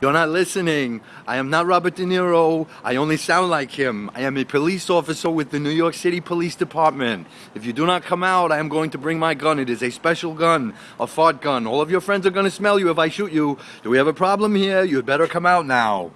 You're not listening. I am not Robert De Niro. I only sound like him. I am a police officer with the New York City Police Department. If you do not come out, I am going to bring my gun. It is a special gun, a fart gun. All of your friends are going to smell you if I shoot you. Do we have a problem here? You had better come out now.